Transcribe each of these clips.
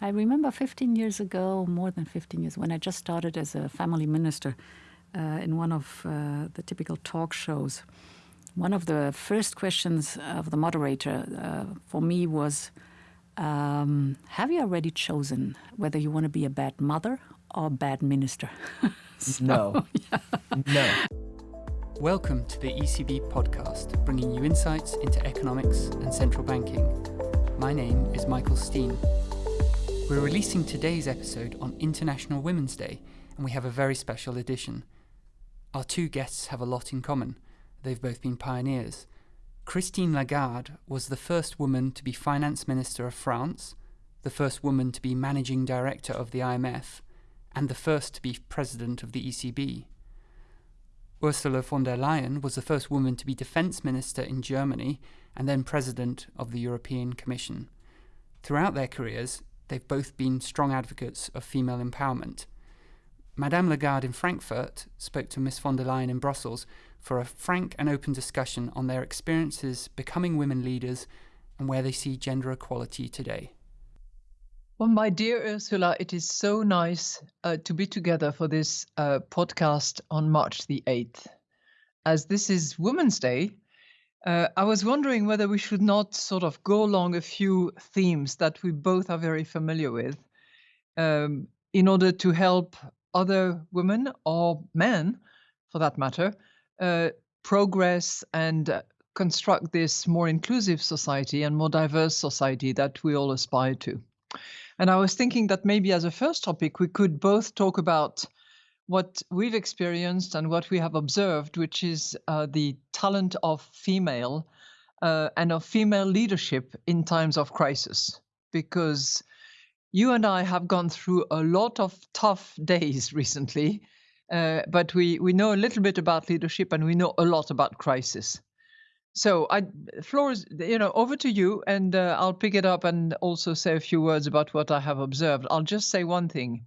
I remember 15 years ago, more than 15 years, when I just started as a family minister uh, in one of uh, the typical talk shows. One of the first questions of the moderator uh, for me was um, Have you already chosen whether you want to be a bad mother or a bad minister? so, no. Yeah. No. Welcome to the ECB podcast, bringing you insights into economics and central banking. My name is Michael Steen. We're releasing today's episode on International Women's Day, and we have a very special edition. Our two guests have a lot in common. They've both been pioneers. Christine Lagarde was the first woman to be finance minister of France, the first woman to be managing director of the IMF, and the first to be president of the ECB. Ursula von der Leyen was the first woman to be defense minister in Germany and then president of the European Commission. Throughout their careers, they've both been strong advocates of female empowerment. Madame Lagarde in Frankfurt spoke to Miss von der Leyen in Brussels for a frank and open discussion on their experiences becoming women leaders and where they see gender equality today. Well, my dear Ursula, it is so nice uh, to be together for this uh, podcast on March the 8th. As this is Women's Day, uh, I was wondering whether we should not sort of go along a few themes that we both are very familiar with um, in order to help other women or men, for that matter, uh, progress and construct this more inclusive society and more diverse society that we all aspire to. And I was thinking that maybe as a first topic, we could both talk about what we've experienced and what we have observed, which is uh, the talent of female uh, and of female leadership in times of crisis. Because you and I have gone through a lot of tough days recently, uh, but we, we know a little bit about leadership and we know a lot about crisis. So, I, floor is, you know, over to you, and uh, I'll pick it up and also say a few words about what I have observed. I'll just say one thing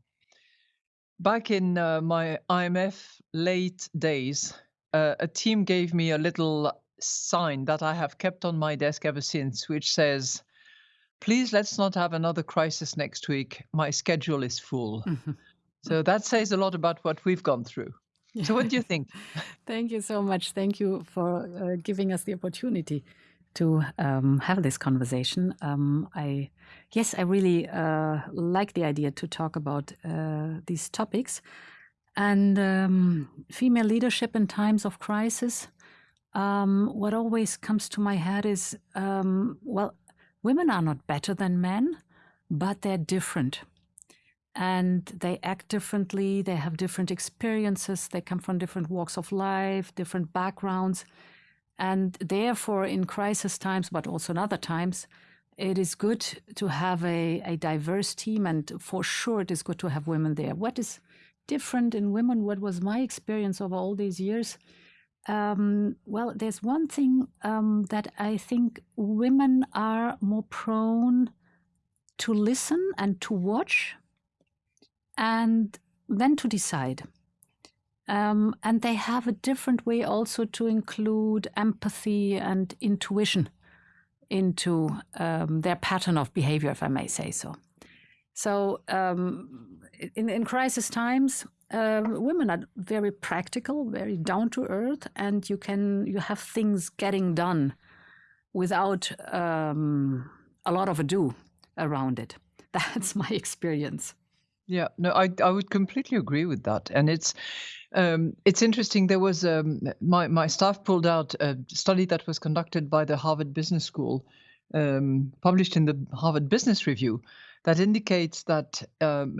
Back in uh, my IMF late days, uh, a team gave me a little sign that I have kept on my desk ever since, which says, Please let's not have another crisis next week. My schedule is full. Mm-hmm. So that says a lot about what we've gone through. So, what do you think? Thank you so much. Thank you for uh, giving us the opportunity to um, have this conversation. Um, I yes, I really uh, like the idea to talk about uh, these topics and um, female leadership in times of crisis. Um, what always comes to my head is um, well, women are not better than men, but they're different. And they act differently, they have different experiences, they come from different walks of life, different backgrounds. And therefore, in crisis times, but also in other times, it is good to have a, a diverse team. And for sure, it is good to have women there. What is different in women? What was my experience over all these years? Um, well, there's one thing um, that I think women are more prone to listen and to watch and then to decide. Um, and they have a different way also to include empathy and intuition into um, their pattern of behavior, if I may say so. So, um, in, in crisis times, uh, women are very practical, very down to earth, and you can you have things getting done without um, a lot of ado around it. That's my experience. Yeah, no, I I would completely agree with that, and it's um, it's interesting. There was um, my my staff pulled out a study that was conducted by the Harvard Business School, um, published in the Harvard Business Review, that indicates that um,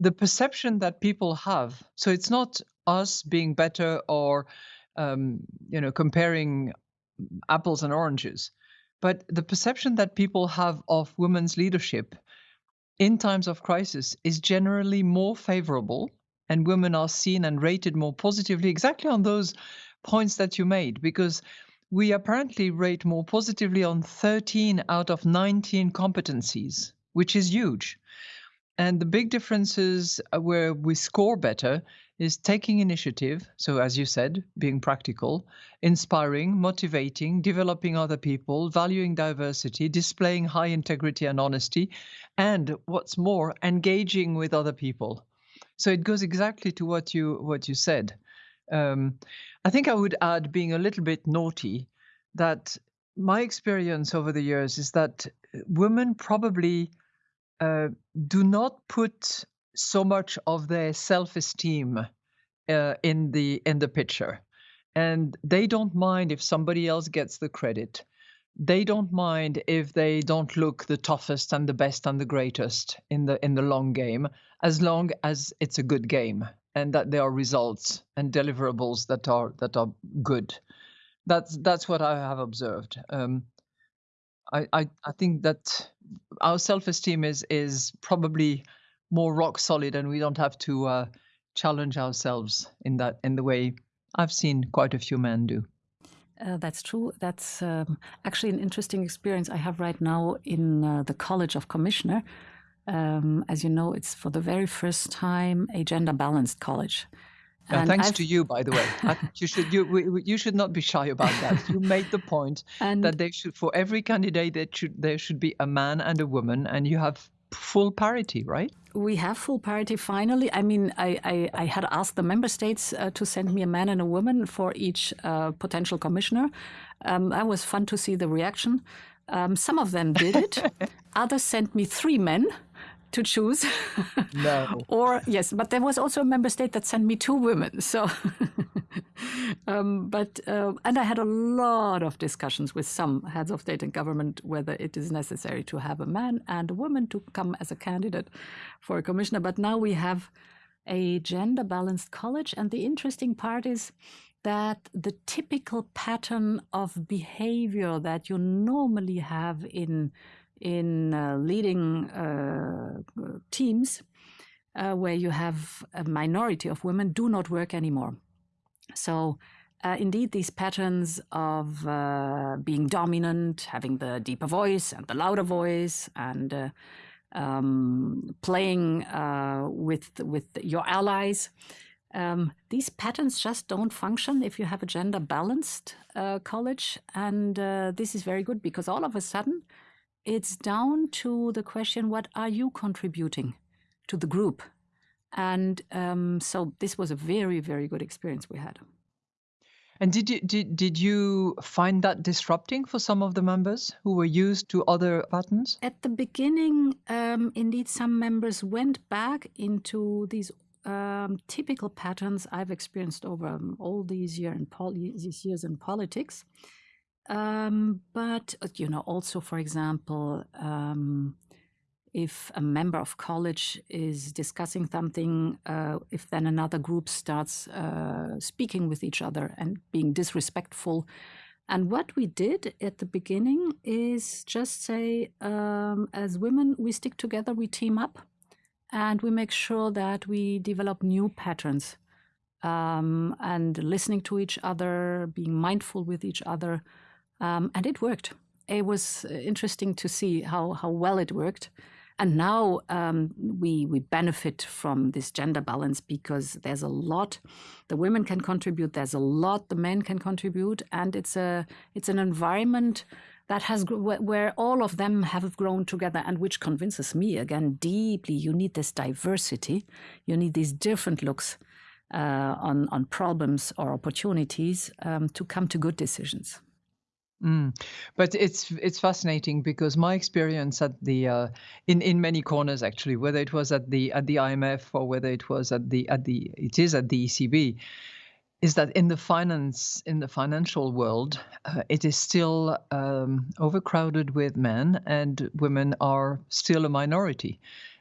the perception that people have. So it's not us being better or um, you know comparing apples and oranges, but the perception that people have of women's leadership in times of crisis is generally more favorable and women are seen and rated more positively exactly on those points that you made because we apparently rate more positively on 13 out of 19 competencies which is huge And the big differences uh, where we score better is taking initiative. So, as you said, being practical, inspiring, motivating, developing other people, valuing diversity, displaying high integrity and honesty, and what's more, engaging with other people. So it goes exactly to what you what you said. Um, I think I would add being a little bit naughty that my experience over the years is that women probably uh, do not put so much of their self-esteem uh, in the in the picture and they don't mind if somebody else gets the credit they don't mind if they don't look the toughest and the best and the greatest in the in the long game as long as it's a good game and that there are results and deliverables that are that are good that's that's what i have observed um, I, I i think that our self-esteem is is probably more rock solid and we don't have to uh, challenge ourselves in that in the way I've seen quite a few men do. Uh, that's true. That's um, actually an interesting experience I have right now in uh, the College of Commissioner. Um, as you know, it's for the very first time a gender balanced college. Yeah, thanks I've... to you, by the way. you should you you should not be shy about that. You made the point and... that they should for every candidate that should there should be a man and a woman, and you have full parity, right? We have full parity finally. I mean, I, I, I had asked the member states uh, to send me a man and a woman for each uh, potential commissioner. Um, that was fun to see the reaction. Um, some of them did it. Others sent me three men to choose. No. or yes, but there was also a member state that sent me two women. So, um, but uh, and I had a lot of discussions with some heads of state and government whether it is necessary to have a man and a woman to come as a candidate for a commissioner. But now we have a gender balanced college, and the interesting part is that the typical pattern of behavior that you normally have in in uh, leading uh, teams uh, where you have a minority of women do not work anymore. So, uh, indeed, these patterns of uh, being dominant, having the deeper voice and the louder voice, and uh, um, playing with with your allies. Um, these patterns just don't function if you have a gender balanced college, and this is very good because all of a sudden it's down to the question what are you contributing to the group? And um, so this was a very, very good experience we had. And did you did, did you find that disrupting for some of the members who were used to other patterns? At the beginning, um, indeed, some members went back into these um, typical patterns I've experienced over um, all these, year in these years in politics. Um, but uh, you know, also for example, um, if a member of college is discussing something, uh, if then another group starts uh, speaking with each other and being disrespectful. And what we did at the beginning is just say, um, as women, we stick together, we team up, and we make sure that we develop new patterns um, and listening to each other, being mindful with each other. Um, and it worked. It was uh, interesting to see how, how well it worked. And now um, we we benefit from this gender balance because there's a lot the women can contribute. There's a lot the men can contribute, and it's a it's an environment that has where all of them have grown together, and which convinces me again deeply. You need this diversity. You need these different looks uh, on on problems or opportunities um, to come to good decisions. Mm. But it's it's fascinating because my experience at the uh, in in many corners actually, whether it was at the at the IMF or whether it was at the at the it is at the ECB, is that in the finance in the financial world, uh, it is still um, overcrowded with men, and women are still a minority.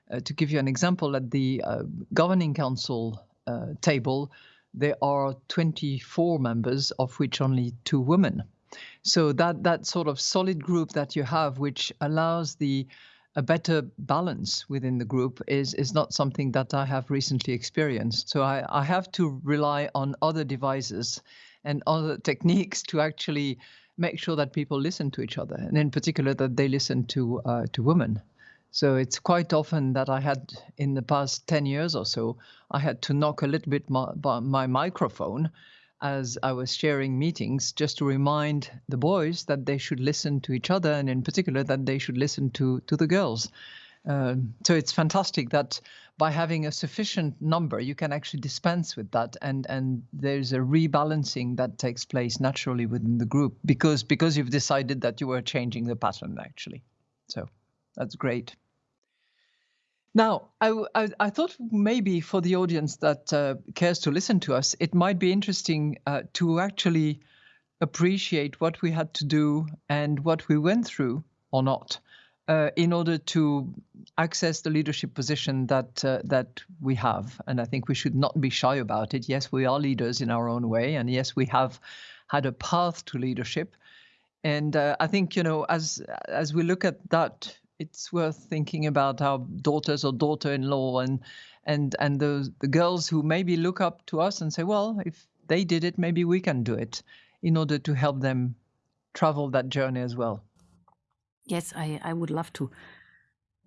Uh, to give you an example, at the uh, governing council uh, table, there are 24 members, of which only two women. So that that sort of solid group that you have, which allows the a better balance within the group is is not something that I have recently experienced. So I, I have to rely on other devices and other techniques to actually make sure that people listen to each other, and in particular that they listen to uh, to women. So it's quite often that I had, in the past 10 years or so, I had to knock a little bit my, my microphone as I was sharing meetings just to remind the boys that they should listen to each other and in particular that they should listen to, to the girls. Um, so it's fantastic that by having a sufficient number, you can actually dispense with that, and and there's a rebalancing that takes place naturally within the group because because you've decided that you were changing the pattern actually. So that's great. Now, I, I, I, thought maybe for the audience that uh, cares to listen to us, it might be interesting uh, to actually appreciate what we had to do and what we went through or not uh, in order to access the leadership position that uh, that we have. And I think we should not be shy about it. Yes, we are leaders in our own way, and yes, we have had a path to leadership. And uh, I think you know, as as we look at that, it's worth thinking about our daughters or daughter-in-law and and and those the girls who maybe look up to us and say, well, if they did it, maybe we can do it, in order to help them travel that journey as well. Yes, I, I would love to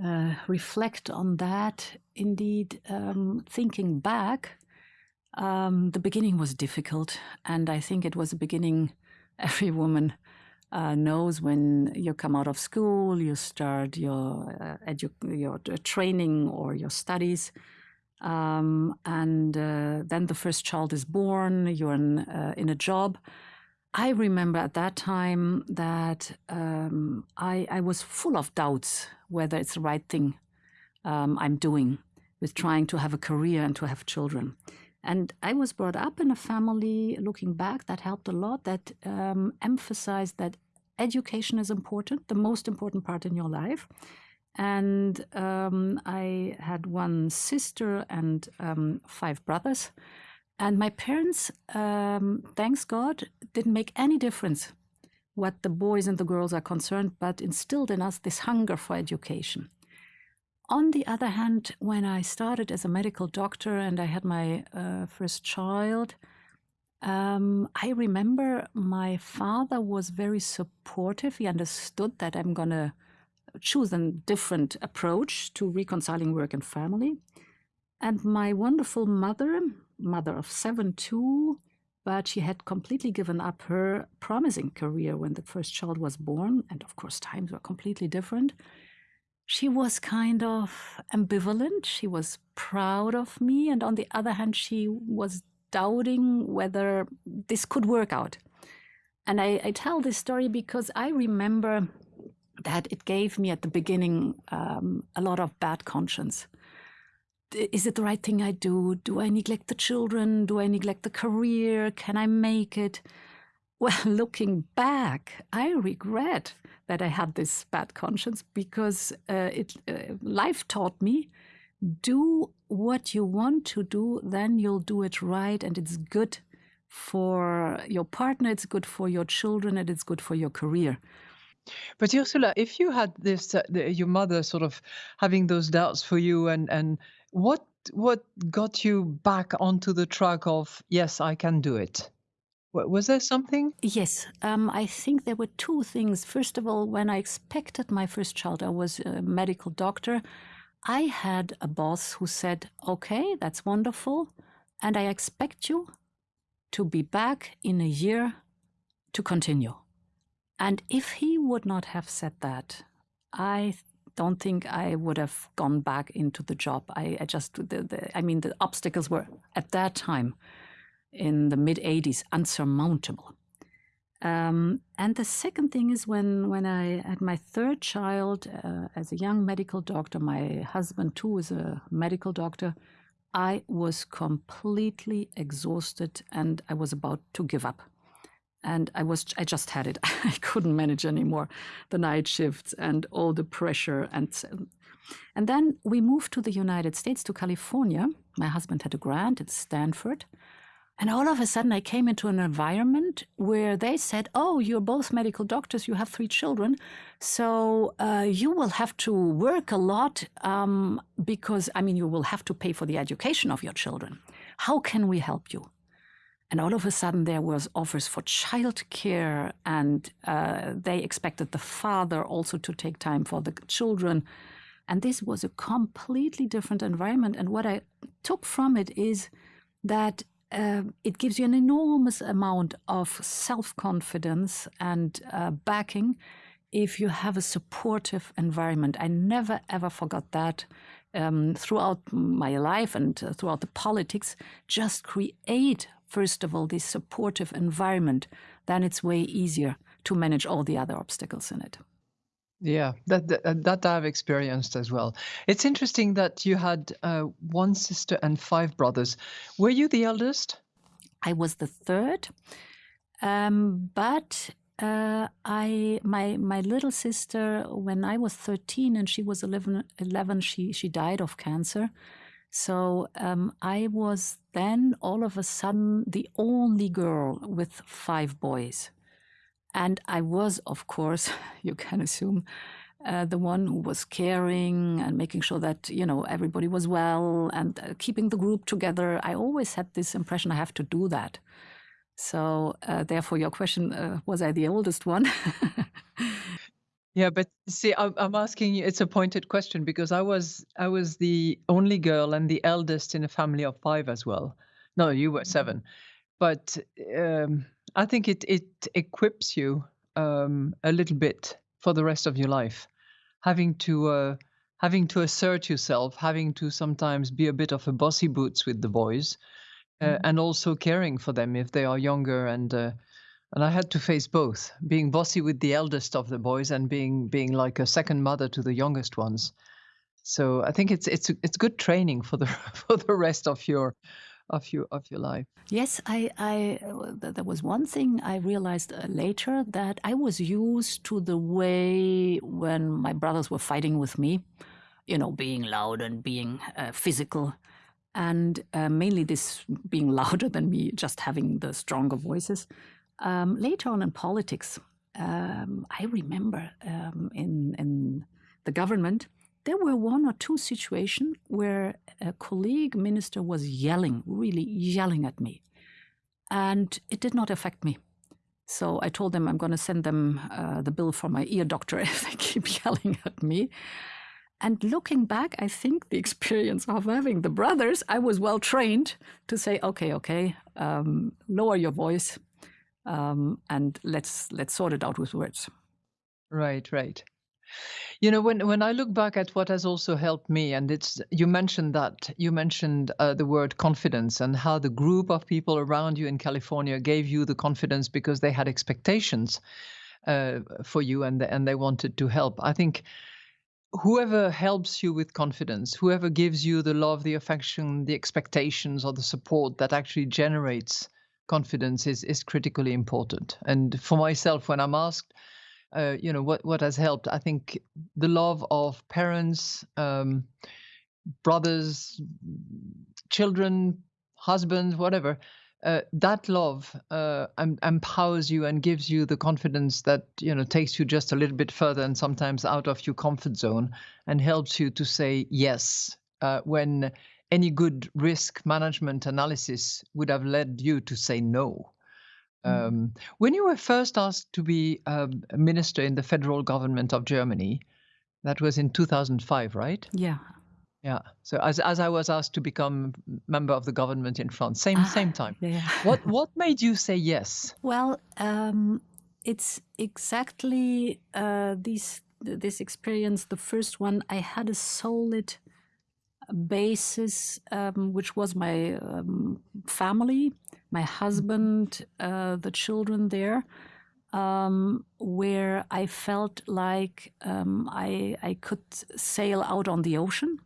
uh, reflect on that. Indeed, um, thinking back, um, the beginning was difficult, and I think it was a beginning every woman uh, knows when you come out of school, you start your uh, edu- your training or your studies, um, and uh, then the first child is born. You're in uh, in a job, I remember at that time that um, I, I, was full of doubts whether it's the right thing um, I'm doing with trying to have a career and to have children. And I was brought up in a family, looking back, that helped a lot, that um, emphasized that education is important, the most important part in your life. And um, I had one sister and um, five brothers. And my parents, um, thanks God, didn't make any difference what the boys and the girls are concerned, but instilled in us this hunger for education. On the other hand, when I started as a medical doctor and I had my uh, first child, um, I remember my father was very supportive. He understood that I'm going to choose a different approach to reconciling work and family. And my wonderful mother, mother of seven too, but she had completely given up her promising career when the first child was born. And of course, times were completely different. She was kind of ambivalent. She was proud of me. And on the other hand, she was doubting whether this could work out. And I, I tell this story because I remember that it gave me at the beginning um, a lot of bad conscience is it the right thing I do? Do I neglect the children? Do I neglect the career? Can I make it? Well, looking back, I regret that I had this bad conscience because uh, it uh, life taught me do what you want to do, then you'll do it right, and it's good for your partner, it's good for your children, and it's good for your career. But Ursula, if you had this, uh, the, your mother sort of having those doubts for you and and what what got you back onto the track of yes, I can do it? Was there something? Yes, um, I think there were two things. First of all, when I expected my first child, I was a medical doctor. I had a boss who said, Okay, that's wonderful. And I expect you to be back in a year to continue. And if he would not have said that, I don't think I would have gone back into the job. I, I just, the, the, I mean, the obstacles were at that time in the mid 80s unsurmountable. Um, and the second thing is when, when I had my third child uh, as a young medical doctor, my husband too is a medical doctor, I was completely exhausted and I was about to give up and I was I just had it. I couldn't manage anymore the night shifts and all the pressure and and then we moved to the United States to California. My husband had a grant at Stanford. And all of a sudden, I came into an environment where they said, Oh, you're both medical doctors, you have three children. So uh, you will have to work a lot um, because, I mean, you will have to pay for the education of your children. How can we help you? And all of a sudden, there was offers for childcare, and uh, they expected the father also to take time for the children. And this was a completely different environment. And what I took from it is that uh, it gives you an enormous amount of self confidence and uh, backing if you have a supportive environment. I never ever forgot that um, throughout my life and uh, throughout the politics. Just create, first of all, this supportive environment, then it's way easier to manage all the other obstacles in it. Yeah, that, that, that I've experienced as well. It's interesting that you had uh, one sister and five brothers. Were you the eldest? I was the third, um, but uh, I my my little sister when I was thirteen and she was 11, 11 she she died of cancer. So um, I was then all of a sudden the only girl with five boys. And I was, of course, you can assume, uh, the one who was caring and making sure that you know everybody was well and uh, keeping the group together. I always had this impression I have to do that. So uh, therefore, your question uh, was I the oldest one? yeah, but see, I'm, I'm asking you. It's a pointed question because I was I was the only girl and the eldest in a family of five as well. No, you were seven, but. Um, I think it it equips you um, a little bit for the rest of your life, having to uh, having to assert yourself, having to sometimes be a bit of a bossy boots with the boys, uh, mm-hmm. and also caring for them if they are younger and. Uh, and I had to face both, being bossy with the eldest of the boys and being being like a second mother to the youngest ones. So I think it's it's it's good training for the for the rest of your of your of your life. Yes, I, I there was one thing I realized uh, later that I was used to the way when my brothers were fighting with me, you know, being loud and being uh, physical, and uh, mainly this being louder than me, just having the stronger voices. Um, later on in politics, um, I remember um, in in the government there were one or two situations where a colleague minister was yelling, really yelling at me. And it did not affect me. So I told them I'm going to send them uh, the bill for my ear doctor if they keep yelling at me. And looking back, I think the experience of having the brothers, I was well trained to say, okay, okay, um, lower your voice, um, and let's let's sort it out with words. Right, right. You know, when when I look back at what has also helped me, and it's you mentioned that you mentioned uh, the word confidence and how the group of people around you in California gave you the confidence because they had expectations uh, for you and and they wanted to help. I think whoever helps you with confidence, whoever gives you the love, the affection, the expectations, or the support that actually generates confidence is is critically important. And for myself, when I'm asked uh, you know what what has helped i think the love of parents um, brothers children husbands whatever uh, that love uh, empowers you and gives you the confidence that you know takes you just a little bit further and sometimes out of your comfort zone and helps you to say yes uh, when any good risk management analysis would have led you to say no. Um, when you were first asked to be um, a minister in the federal government of Germany, that was in 2005, right? Yeah. Yeah. So as as I was asked to become member of the government in France, same ah, same time. Yeah. what what made you say yes? Well, um, it's exactly uh, this this experience. The first one, I had a solid basis, um, which was my um, family my husband, uh, the children there, um, where I felt like um, I, I could sail out on the ocean.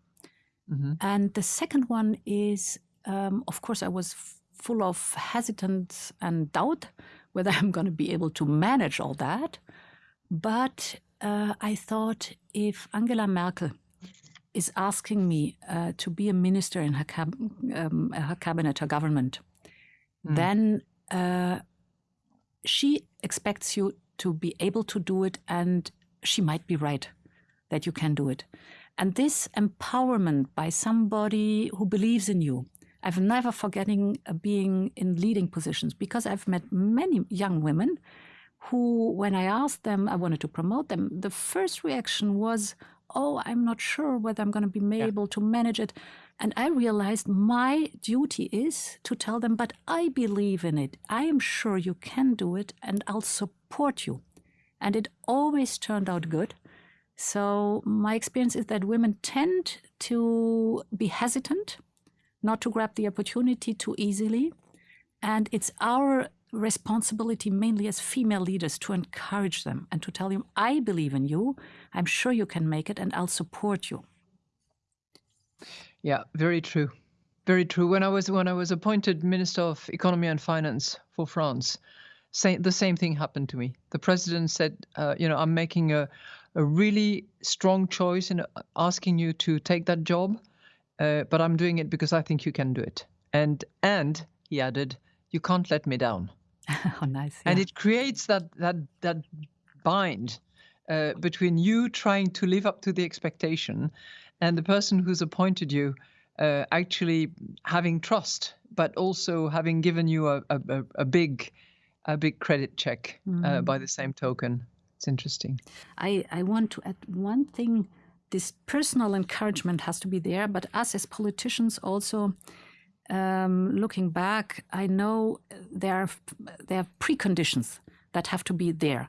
Mm-hmm. And the second one is, um, of course, I was f- full of hesitance and doubt whether I'm going to be able to manage all that. But uh, I thought if Angela Merkel is asking me uh, to be a minister in her, cab- um, her cabinet, her government, mm. then uh, she expects you to be able to do it, and she might be right that you can do it. And this empowerment by somebody who believes in you, I've never forgetting uh, being in leading positions because I've met many young women who, when I asked them, I wanted to promote them, the first reaction was, oh, I'm not sure whether I'm going to be yeah. able to manage it. And I realized my duty is to tell them, but I believe in it. I am sure you can do it and I'll support you. And it always turned out good. So my experience is that women tend to be hesitant, not to grab the opportunity too easily. And it's our responsibility, mainly as female leaders, to encourage them and to tell them, I believe in you. I'm sure you can make it and I'll support you. Yeah, very true. Very true. When I was when I was appointed Minister of Economy and Finance for France, the same thing happened to me. The president said, uh, you know, I'm making a, a really strong choice in asking you to take that job, uh, but I'm doing it because I think you can do it. And and he added, you can't let me down. oh, nice. Yeah. And it creates that that that bind uh, between you trying to live up to the expectation and the person who's appointed you uh, actually having trust, but also having given you a, a, a big a big credit check mm. uh, by the same token. It's interesting. I, I want to add one thing. This personal encouragement has to be there, but us as politicians also, um, looking back, I know there are, there are preconditions that have to be there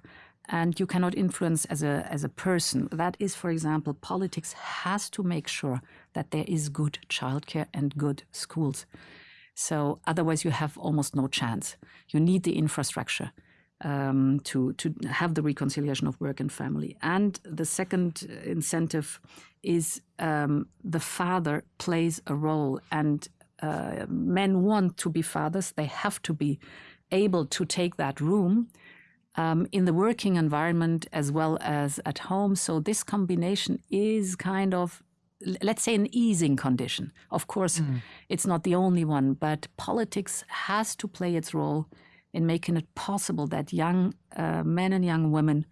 and you cannot influence as a as a person. That is, for example, politics has to make sure that there is good childcare and good schools. So otherwise, you have almost no chance. You need the infrastructure um, to to have the reconciliation of work and family. And the second incentive is um, the father plays a role, and uh, men want to be fathers. They have to be able to take that room um, in the working environment as well as at home. So this combination is kind of, let's say, an easing condition. Of course, mm. it's not the only one, but politics has to play its role in making it possible that young uh, men and young women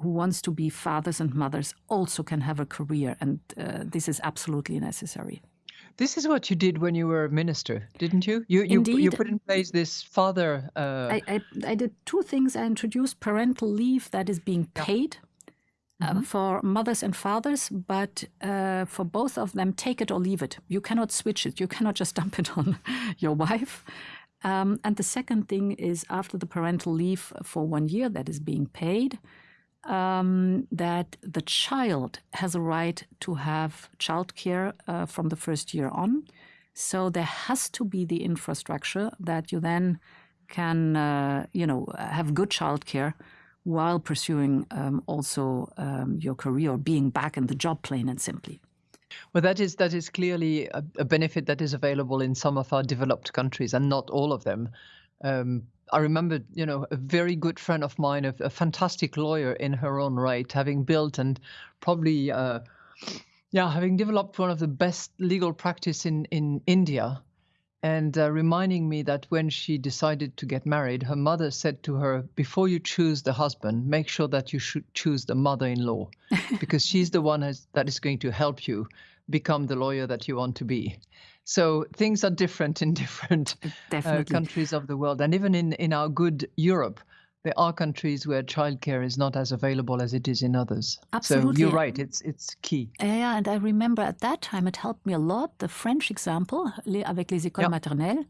who wants to be fathers and mothers also can have a career, and uh, this is absolutely necessary. This is what you did when you were a minister, didn't you? You you, Indeed. you put in place this father. Uh... I, I, I did two things. I introduced parental leave that is being paid. Uh, mm-hmm. for mothers and fathers, but uh, for both of them, take it or leave it. You cannot switch it. You cannot just dump it on your wife. Um, and the second thing is after the parental leave for one year that is being paid, um, that the child has a right to have childcare uh, from the first year on. So there has to be the infrastructure that you then can, uh, you know, have good childcare while pursuing um, also um, your career or being back in the job plane and simply. Well, that is that is clearly a, a benefit that is available in some of our developed countries, and not all of them. Um, I remember, you know, a very good friend of mine, a, a fantastic lawyer in her own right, having built and probably, uh, yeah, having developed one of the best legal practice in in India, and uh, reminding me that when she decided to get married, her mother said to her, "Before you choose the husband, make sure that you should choose the mother-in-law, because she's the one has, that is going to help you become the lawyer that you want to be." So things are different in different uh, countries of the world, and even in in our good Europe, there are countries where childcare is not as available as it is in others. Absolutely. So you're right; it's it's key. Yeah, and I remember at that time it helped me a lot. The French example, avec les écoles yep. maternelles,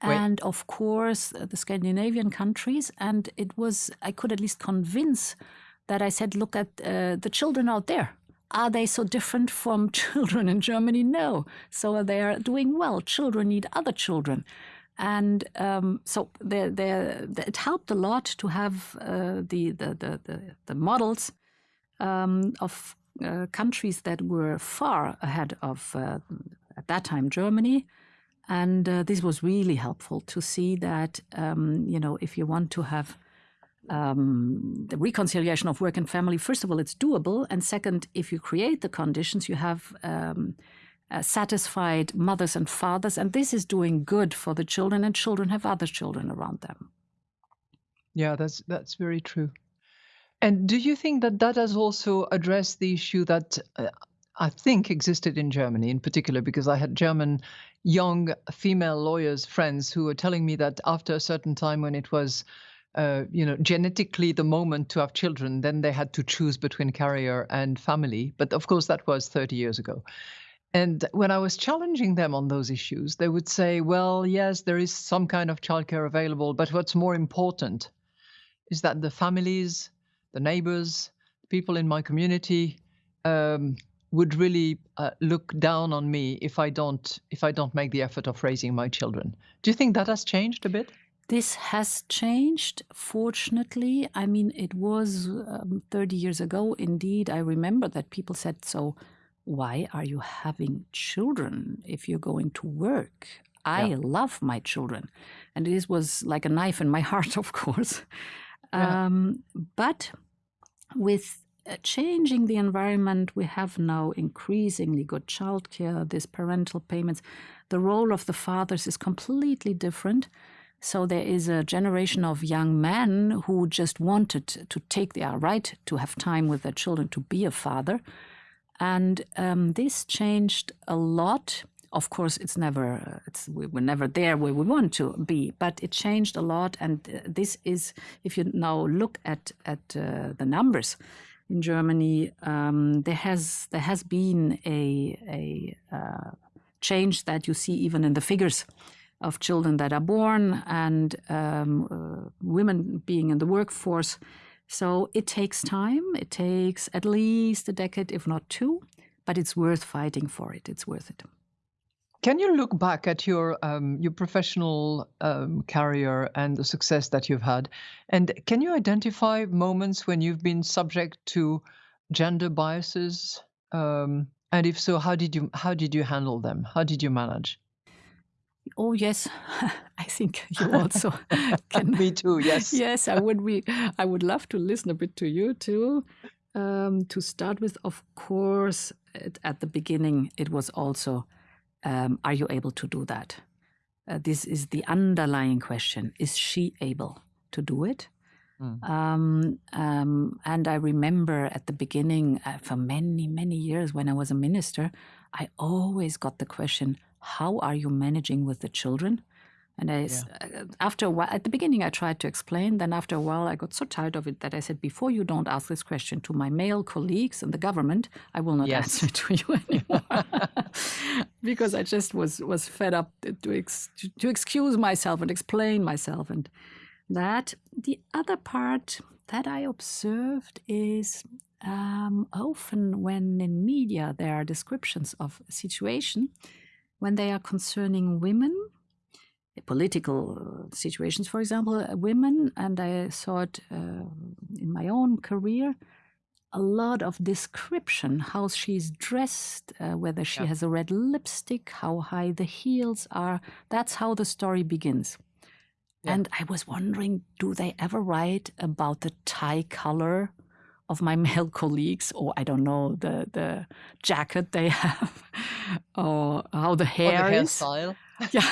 and oui. of course the Scandinavian countries, and it was I could at least convince that I said, look at uh, the children out there are they so different from children in Germany? No. So they are doing well. Children need other children. And um, so they're, they're, it helped a lot to have uh, the, the, the, the, the models um, of uh, countries that were far ahead of, uh, at that time, Germany. And uh, this was really helpful to see that, um, you know, if you want to have um, the reconciliation of work and family, first of all, it's doable. And second, if you create the conditions, you have um, uh, satisfied mothers and fathers. And this is doing good for the children, and children have other children around them. Yeah, that's that's very true. And do you think that that has also addressed the issue that uh, I think existed in Germany in particular? Because I had German young female lawyers friends who were telling me that after a certain time when it was uh, you know, genetically the moment to have children, then they had to choose between career and family. But of course, that was 30 years ago. And when I was challenging them on those issues, they would say, well, yes, there is some kind of childcare available, but what's more important is that the families, the neighbors, people in my community um, would really uh, look down on me if I don't if I don't make the effort of raising my children. Do you think that has changed a bit? This has changed, fortunately. I mean, it was um, 30 years ago. Indeed, I remember that people said, So, why are you having children if you're going to work? I yeah. love my children. And this was like a knife in my heart, of course. Yeah. Um, but with uh, changing the environment, we have now increasingly good childcare, these parental payments. The role of the fathers is completely different. So there is a generation of young men who just wanted to take their right to have time with their children, to be a father. And um, this changed a lot. Of course, it's never, it's, we were never there where we want to be, but it changed a lot. And uh, this is, if you now look at, at uh, the numbers in Germany, um, there, has, there has been a, a uh, change that you see even in the figures of children that are born and um, uh, women being in the workforce. So it takes time. It takes at least a decade, if not two, but it's worth fighting for it. It's worth it. Can you look back at your um, your professional um, career and the success that you've had, and can you identify moments when you've been subject to gender biases? Um, and if so, how did you how did you handle them? How did you manage? Oh yes, I think you also can. Me too. Yes. yes, I would be. I would love to listen a bit to you too. Um, to start with, of course, at, at, the beginning, it was also, um, are you able to do that? Uh, this is the underlying question: Is she able to do it? Mm. Um, um, and I remember at the beginning, uh, for many, many years when I was a minister, I always got the question, how are you managing with the children? And I, yeah. Uh, after a while, at the beginning, I tried to explain. Then after a while, I got so tired of it that I said, before you don't ask this question to my male colleagues in the government, I will not yes. answer to you anymore. because I just was was fed up to ex, to excuse myself and explain myself. And that the other part that I observed is um, often when in media there are descriptions of a situation when they are concerning women, political situations, for example, uh, women, and I saw it uh, in my own career, a lot of description how she's dressed, uh, whether she yeah. has a red lipstick, how high the heels are. That's how the story begins. Yeah. And I was wondering, do they ever write about the tie color of my male colleagues, or I don't know the the jacket they have, or how the hair or the is. Hairstyle. Yeah.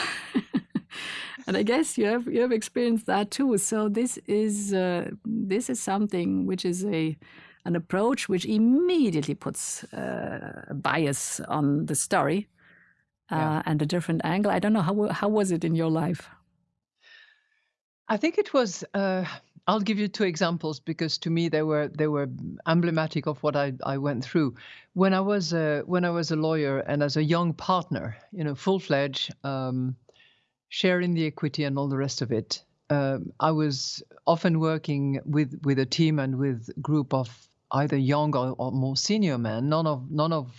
and I guess you have you have experienced that too. So this is uh, this is something which is a an approach which immediately puts uh, a bias on the story uh, yeah. and a different angle. I don't know how how was it in your life. I think it was uh, I'll give you two examples because to me they were they were emblematic of what I, I went through. When I was a, when I was a lawyer and as a young partner, you know, full fledged, um, sharing the equity and all the rest of it. Um, I was often working with with a team and with group of either young or, or more senior men. None of none of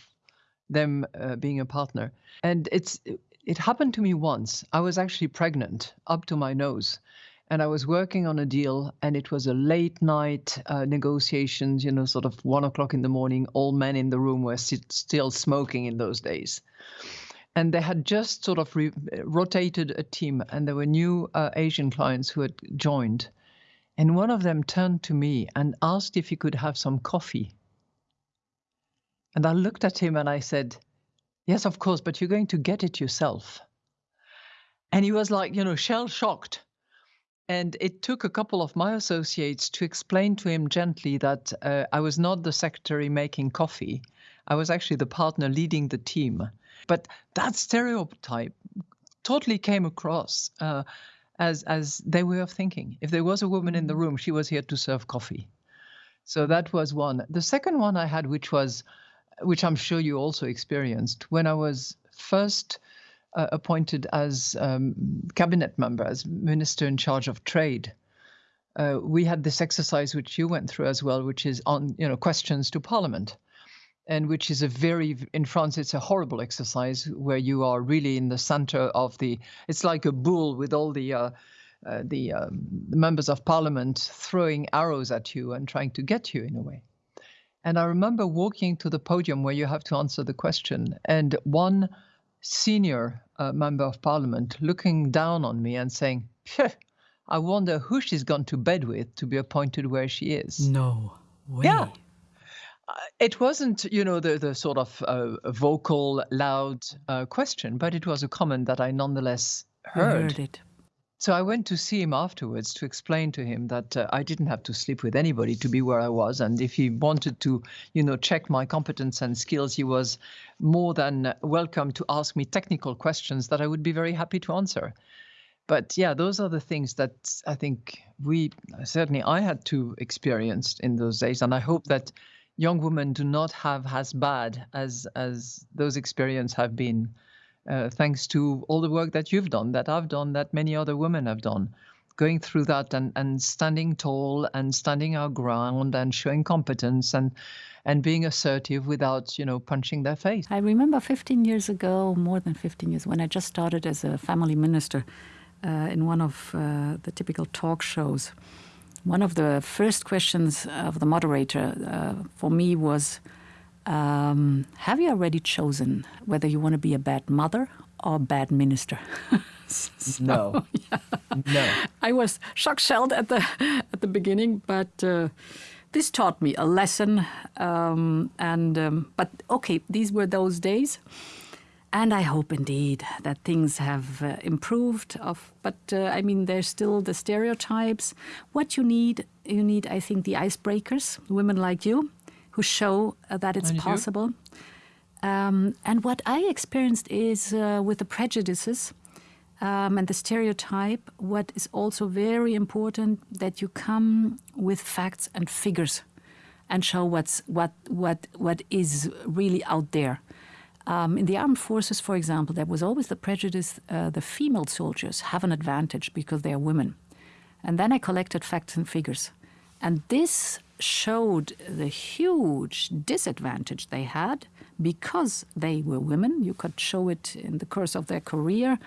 them uh, being a partner, and it's it happened to me once. I was actually pregnant up to my nose and I was working on a deal, and it was a late night uh, negotiations. You know, sort of one o'clock in the morning. All men in the room were sit- still smoking in those days, and they had just sort of re- rotated a team, and there were new uh, Asian clients who had joined, and one of them turned to me and asked if he could have some coffee. And I looked at him and I said, "Yes, of course, but you're going to get it yourself." And he was like, you know, shell shocked and it took a couple of my associates to explain to him gently that uh, I was not the secretary making coffee. I was actually the partner leading the team. But that stereotype totally came across. Uh, as as their way of thinking. If there was a woman in the room, she was here to serve coffee. So that was one. The second one I had, which was, which I'm sure you also experienced, when I was first uh, appointed as um, cabinet member, as minister in charge of trade. Uh, we had this exercise which you went through as well, which is on you know questions to Parliament and which is a very in France it's a horrible exercise where you are really in the center of the it's like a bull with all the uh, uh, the, um, the members of parliament throwing arrows at you and trying to get you in a way. And I remember walking to the podium where you have to answer the question, and one senior uh, member of parliament looking down on me and saying, I wonder who she's gone to bed with to be appointed where she is. No way. Yeah. Uh, it wasn't, you know, the, the sort of uh, vocal, loud uh, question, but it was a comment that I nonetheless heard. heard it. So I went to see him afterwards to explain to him that uh, I didn't have to sleep with anybody to be where I was, and if he wanted to, you know, check my competence and skills, he was more than welcome to ask me technical questions that I would be very happy to answer. But yeah, those are the things that I think we certainly I had to experience in those days, and I hope that young women do not have as bad as as those experiences have been, uh, thanks to all the work that you've done, that I've done, that many other women have done, going through that and and standing tall and standing our ground and showing competence and and being assertive without you know punching their face. I remember 15 years ago, more than 15 years, when I just started as a family minister uh, in one of uh, the typical talk shows. One of the first questions of the moderator uh, for me was um, Have you already chosen whether you want to be a bad mother or a bad minister? so, no. Yeah. No. I was shock shelled at the, at the beginning, but. Uh, this taught me a lesson, um, and um, but okay, these were those days. And I hope indeed that things have uh, improved. Of, but uh, I mean, there's still the stereotypes. What you need, you need, I think, the icebreakers, women like you, who show uh, that it's And possible. Um, and what I experienced is uh, with the prejudices um, and the stereotype, what is also very important that you come with facts and figures and show what's what what what is really out there. Um, in the armed forces, for example, there was always the prejudice uh, the female soldiers have an advantage because they are women. And then I collected facts and figures. And this showed the huge disadvantage they had because they were women. You could show it in the course of their career,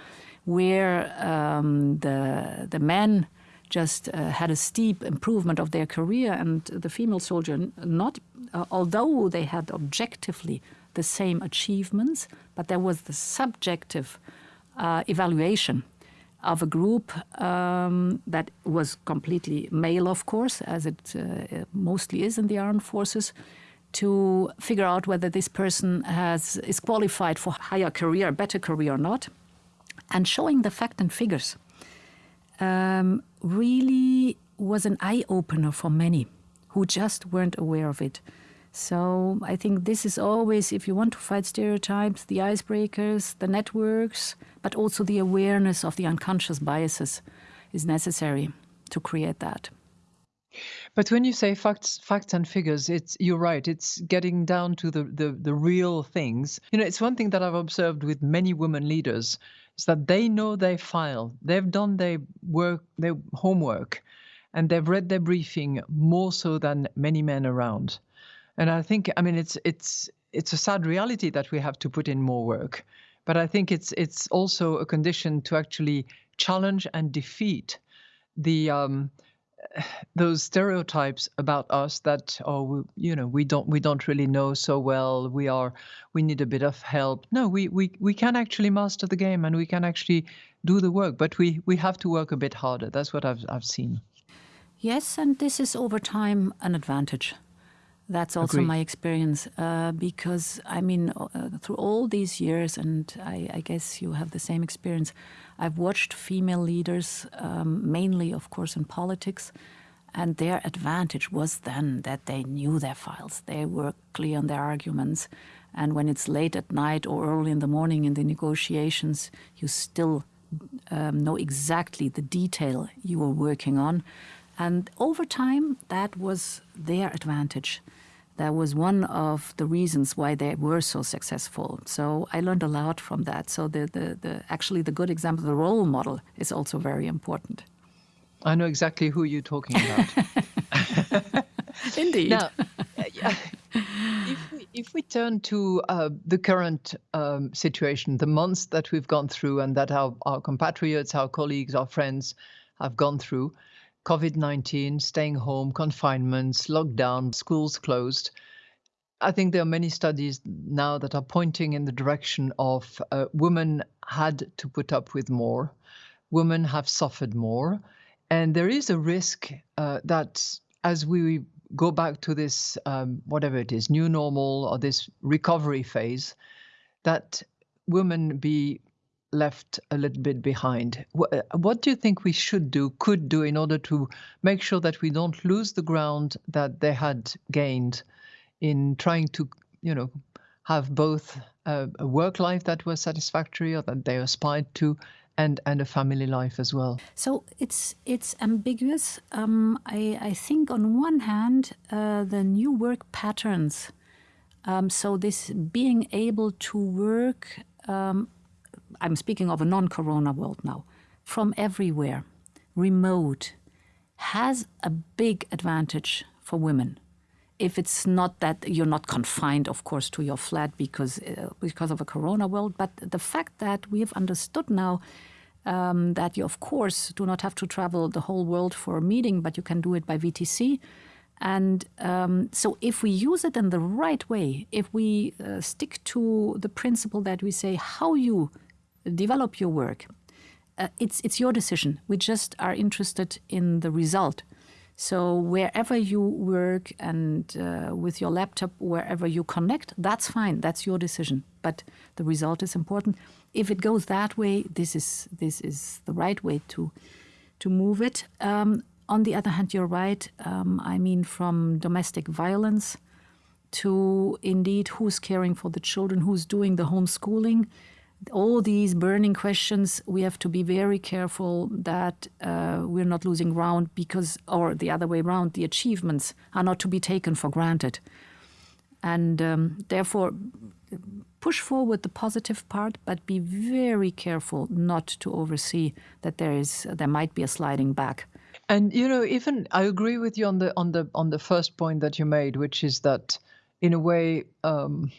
where um, the, the men just uh, had a steep improvement of their career, and the female soldier, not, uh, although they had objectively the same achievements, but there was the subjective uh, evaluation of a group um, that was completely male, of course, as it uh, mostly is in the armed forces, to figure out whether this person has is qualified for higher career, better career or not, and showing the fact and figures um, really was an eye opener for many who just weren't aware of it. So I think this is always, if you want to fight stereotypes, the icebreakers, the networks, but also the awareness of the unconscious biases is necessary to create that. But when you say facts, facts and figures, it's you're right. It's getting down to the, the the real things. You know, it's one thing that I've observed with many women leaders is that they know their file. They've done their work, their homework, and they've read their briefing more so than many men around. And I think, I mean, it's it's it's a sad reality that we have to put in more work. But I think it's it's also a condition to actually challenge and defeat the um, those stereotypes about us that oh we, you know we don't we don't really know so well we are we need a bit of help no we we we can actually master the game and we can actually do the work but we we have to work a bit harder that's what i've i've seen Yes, and this is over time an advantage. That's also Agreed. my experience uh, because I mean, uh, through all these years, and I, I guess you have the same experience. I've watched female leaders, um, mainly, of course, in politics, and their advantage was then that they knew their files. They were clear on their arguments, and when it's late at night or early in the morning in the negotiations, you still um, know exactly the detail you were working on. And over time, that was their advantage. That was one of the reasons why they were so successful. So I learned a lot from that. So the, the, the actually the good example, the role model, is also very important. I know exactly who you're talking about. Indeed. Now, if we, if we turn to uh, the current um, situation, the months that we've gone through and that our, our compatriots, our colleagues, our friends have gone through, COVID 19, staying home, confinements, lockdown, schools closed. I think there are many studies now that are pointing in the direction of uh, women had to put up with more, women have suffered more, and there is a risk uh, that as we go back to this, um, whatever it is, new normal or this recovery phase, that women be left a little bit behind. What, uh, do you think we should do, could do, in order to make sure that we don't lose the ground that they had gained in trying to, you know, have both a, a work life that was satisfactory or that they aspired to, and and a family life as well. So it's it's ambiguous. Um, I I think on one hand, uh, the new work patterns. Um, so this being able to work, um, I'm speaking of a non-corona world now, from everywhere, remote, has a big advantage for women if it's not that you're not confined, of course, to your flat because uh, because of a corona world, but the fact that we have understood now um, that you, of course, do not have to travel the whole world for a meeting, but you can do it by VTC. And um, so, if we use it in the right way, if we uh, stick to the principle that we say how you develop your work, uh, it's it's your decision. We just are interested in the result. So wherever you work and uh, with your laptop, wherever you connect, that's fine. That's your decision. But the result is important. If it goes that way, this is this is the right way to to move it. Um, on the other hand, you're right. Um, I mean, from domestic violence to indeed who's caring for the children, who's doing the homeschooling all these burning questions, we have to be very careful that uh, we're not losing ground because, or the other way around, the achievements are not to be taken for granted. And um, therefore, push forward the positive part, but be very careful not to oversee that there is there might be a sliding back. And you know, even I agree with you on the on the on the first point that you made, which is that in a way. Um,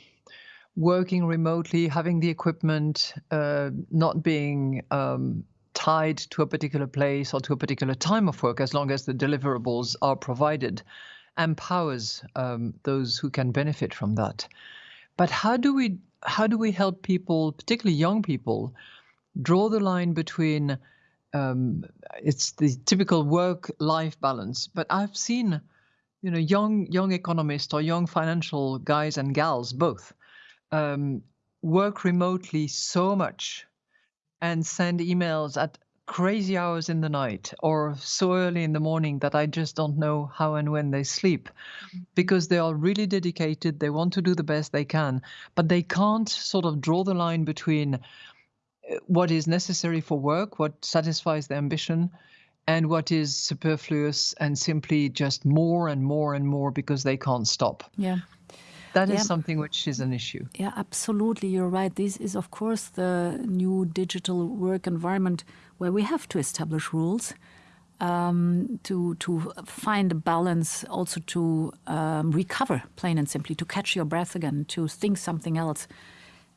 working remotely, having the equipment, uh, not being um, tied to a particular place or to a particular time of work, as long as the deliverables are provided, empowers um, those who can benefit from that. But how do we how do we help people, particularly young people, draw the line between um, it's the typical work-life balance, but I've seen, you know, young young economists or young financial guys and gals both um, work remotely so much and send emails at crazy hours in the night or so early in the morning that I just don't know how and when they sleep mm-hmm. because they are really dedicated. They want to do the best they can, but they can't sort of draw the line between uh, what is necessary for work, what satisfies their ambition, and what is superfluous and simply just more and more and more because they can't stop. Yeah. That is yeah. something which is an issue. Yeah, absolutely. You're right. This is, of course, the new digital work environment where we have to establish rules um, to to find a balance, also to um, recover, plain and simply, to catch your breath again, to think something else.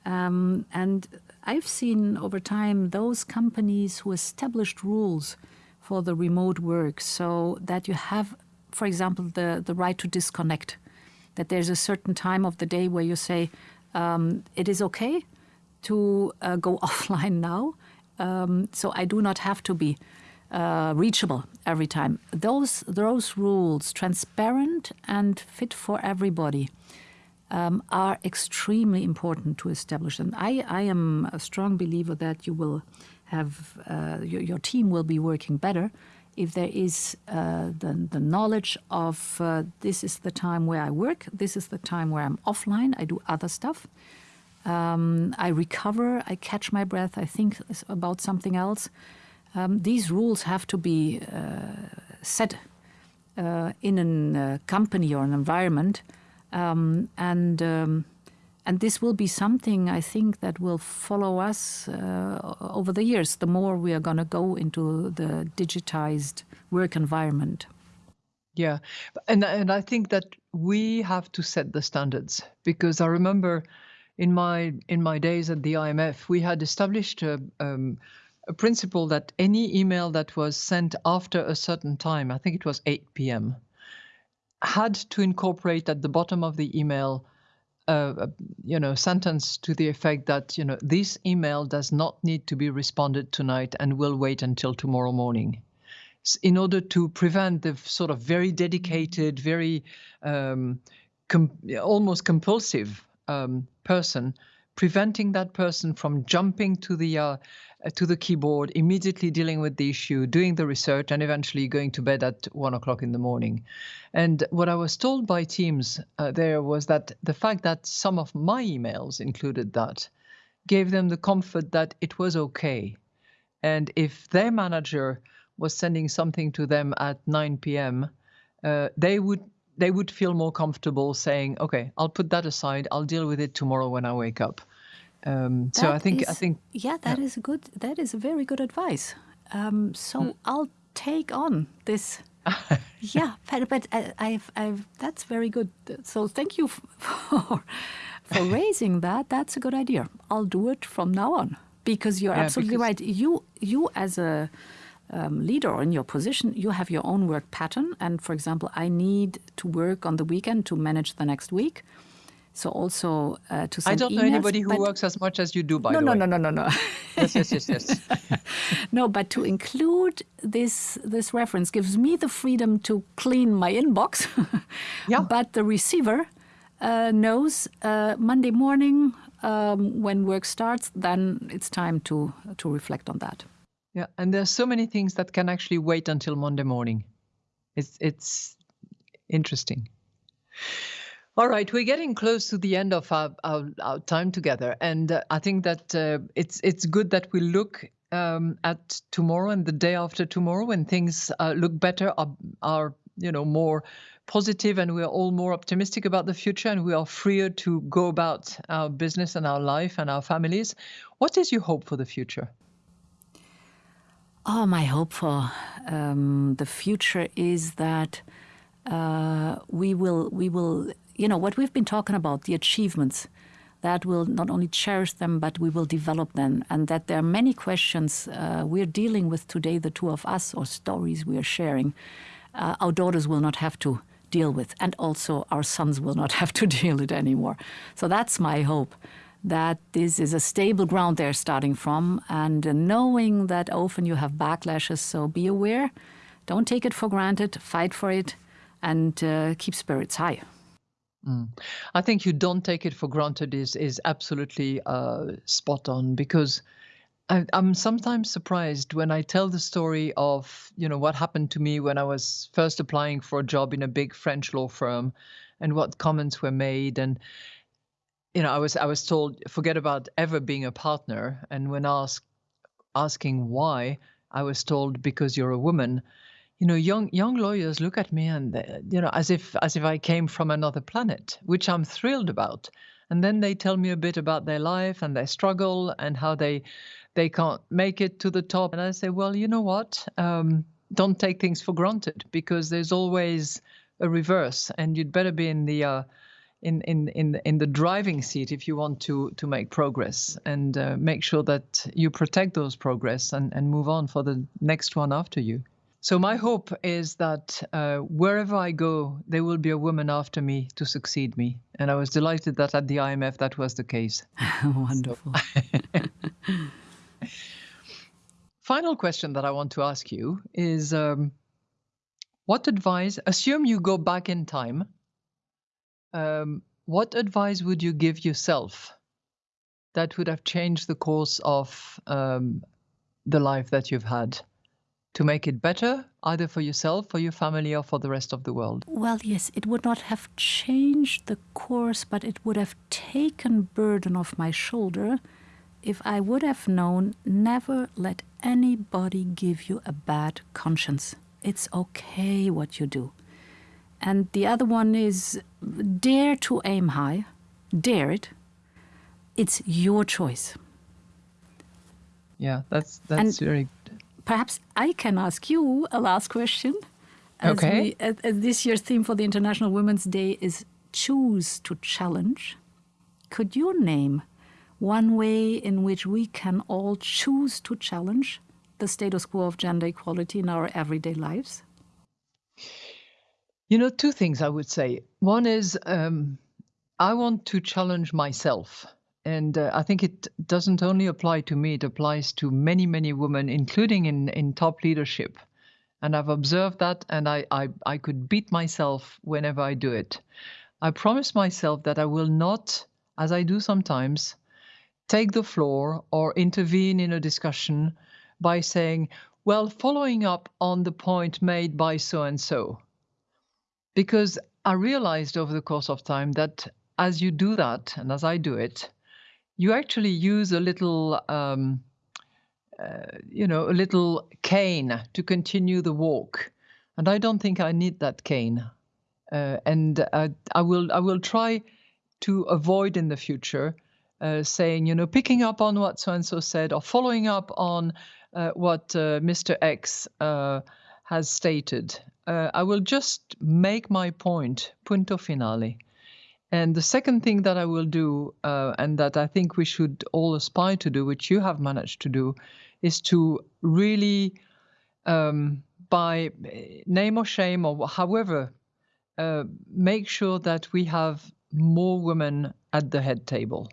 Um, and I've seen over time those companies who established rules for the remote work, so that you have, for example, the the right to disconnect that there's a certain time of the day where you say um, it is okay to uh, go offline now. Um, so I do not have to be uh, reachable every time. Those those rules, transparent and fit for everybody, um, are extremely important to establish. And I, I am a strong believer that you will have uh, your, your team will be working better if there is uh, the, the knowledge of uh, this is the time where I work, this is the time where I'm offline, I do other stuff. Um, I recover, I catch my breath, I think about something else. Um, these rules have to be uh, set uh, in a uh, company or an environment, um, and um, and this will be something I think that will follow us uh, over the years. The more we are going to go into the digitized work environment. Yeah, and and I think that we have to set the standards because I remember in my in my days at the IMF we had established a, um, a principle that any email that was sent after a certain time, I think it was 8 p.m., had to incorporate at the bottom of the email a, you know sentence to the effect that you know this email does not need to be responded tonight and will wait until tomorrow morning. In order to prevent the sort of very dedicated very um, com- almost compulsive um, person preventing that person from jumping to the uh, to the keyboard, immediately dealing with the issue, doing the research, and eventually going to bed at one o'clock in the morning. And what I was told by teams uh, there was that the fact that some of my emails included that gave them the comfort that it was okay. And if their manager was sending something to them at 9 p.m., uh, they would they would feel more comfortable saying, "Okay, I'll put that aside. I'll deal with it tomorrow when I wake up." Um, so I think is, I think yeah, that yeah. is a good. That is a very good advice. Um, so mm. I'll take on this. yeah, but, but I, I've, I've, that's very good. So thank you for for raising that. That's a good idea. I'll do it from now on because you're yeah, absolutely because right. You you as a um, leader or in your position, you have your own work pattern. And for example, I need to work on the weekend to manage the next week. So also uh, to send I don't emails, know anybody who works as much as you do, by no, the no, way. No, no, no, no, no. No. Yes, yes, yes, yes. no, but to include this this reference gives me the freedom to clean my inbox. yeah. But the receiver uh, knows uh, Monday morning um, when work starts, then it's time to to reflect on that. Yeah, and there's so many things that can actually wait until Monday morning. It's it's interesting. All right, we're getting close to the end of our, our, our time together, and uh, I think that uh, it's it's good that we look um, at tomorrow and the day after tomorrow when things uh, look better, are, are you know more positive, and we are all more optimistic about the future, and we are freer to go about our business and our life and our families. What is your hope for the future? Oh, my hope for um, the future is that uh, we will we will you know what we've been talking about the achievements that will not only cherish them but we will develop them. And that there are many questions uh, we're dealing with today the two of us or stories we are sharing uh, our daughters will not have to deal with and also our sons will not have to deal with anymore. So that's my hope that this is a stable ground they're starting from, and knowing that often you have backlashes, so be aware, don't take it for granted, fight for it, and uh, keep spirits high. Mm. I think you don't take it for granted is is absolutely uh, spot on because I, am sometimes surprised when I tell the story of you know what happened to me when I was first applying for a job in a big French law firm, and what comments were made and you know, I was I was told forget about ever being a partner, and when asked asking why, I was told because you're a woman. You know, young young lawyers look at me and you know as if as if I came from another planet, which I'm thrilled about. And then they tell me a bit about their life and their struggle and how they they can't make it to the top. And I say, well, you know what? Um, don't take things for granted because there's always a reverse, and you'd better be in the uh, in in in in the driving seat if you want to to make progress and uh, make sure that you protect those progress and and move on for the next one after you. So my hope is that uh, wherever I go, there will be a woman after me to succeed me, and I was delighted that at the IMF that was the case. Wonderful. Final question that I want to ask you is. Um, what advice, assume you go back in time um, what advice would you give yourself that would have changed the course of um, the life that you've had? To make it better, either for yourself, for your family, or for the rest of the world? Well, yes, it would not have changed the course, but it would have taken burden off my shoulder if I would have known never let anybody give you a bad conscience. It's okay what you do. And the other one is dare to aim high, dare it. It's your choice. Yeah, that's that's and very good. Perhaps I can ask you a last question. As okay. We, as, as this year's theme for the International Women's Day is choose to challenge. Could you name one way in which we can all choose to challenge the status quo of gender equality in our everyday lives? You know, two things I would say. One is um, I want to challenge myself. And uh, I think it doesn't only apply to me, it applies to many, many women, including in, in top leadership. And I've observed that, and I, I, I could beat myself whenever I do it. I promise myself that I will not, as I do sometimes, take the floor or intervene in a discussion by saying, well, following up on the point made by so and so. Because I realized over the course of time that as you do that, and as I do it, you actually use a little, um, uh, you know, a little cane to continue the walk. And I don't think I need that cane. Uh, and uh, I will I will try to avoid in the future uh, saying, you know, picking up on what so and so said or following up on uh, what uh, Mr. X has stated. I will just make my point, punto finale. And the second thing that I will do, uh, and that I think we should all aspire to do, which you have managed to do, is to really, um, by name or shame or however, make sure that we have more women at the head table.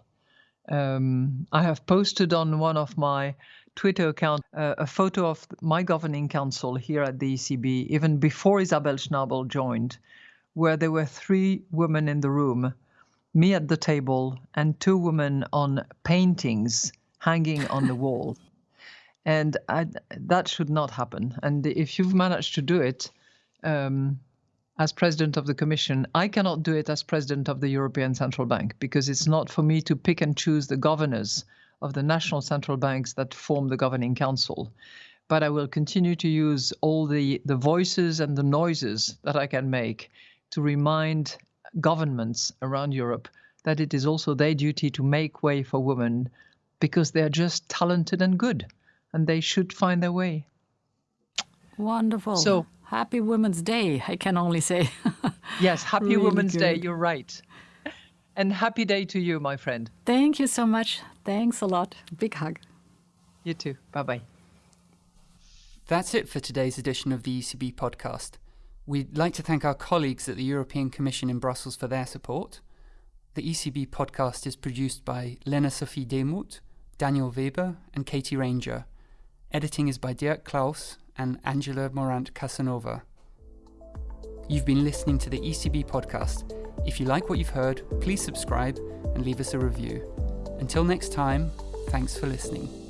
Um, I have posted on one of my Twitter account uh, a photo of my governing council here at the ECB, even before Isabel Schnabel joined, where there were three women in the room, me at the table, and two women on paintings hanging on the wall. And I, that should not happen. And if you've managed to do it, um, as president of the Commission. I cannot do it as president of the European Central Bank because it's not for me to pick and choose the governors of the national central banks that form the governing council. But I will continue to use all the, the voices and the noises that I can make to remind governments around Europe that it is also their duty to make way for women because they're just talented and good and they should find their way. Wonderful. So Happy Women's Day, I can only say. yes, Happy really Women's good. Day, you're right. And happy day to you, my friend. Thank you so much. Thanks a lot. Big hug. You too. Bye bye. That's it for today's edition of the ECB podcast. We'd like to thank our colleagues at the European Commission in Brussels for their support. The ECB podcast is produced by Lena Sophie Demuth, Daniel Weber, and Katie Ranger. Editing is by Dirk Klaus and Angela Morant Casanova. You've been listening to the ECB podcast. If you like what you've heard, please subscribe and leave us a review. Until next time, thanks for listening.